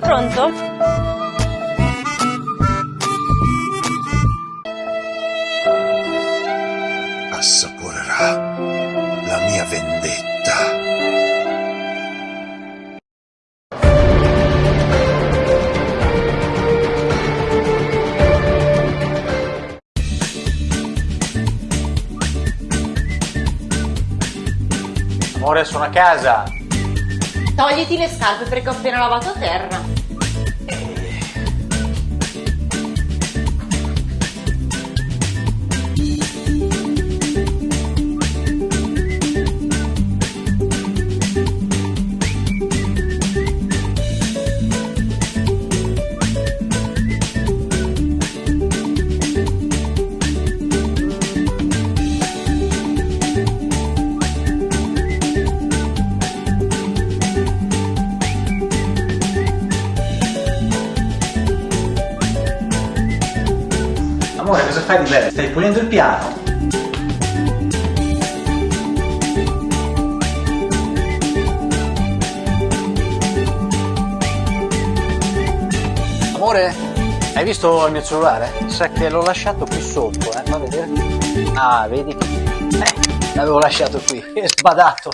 Pronto? Assaporerà la mia vendetta. Amore, sono a casa. Togliti le scarpe perché ho appena lavato a terra. Amore, cosa fai di bello? Stai pulendo il piano? Amore, hai visto il mio cellulare? Sa che l'ho lasciato qui sotto, eh? Fa vedere. Ah, vedi? Eh, l'avevo lasciato qui, è sbadato.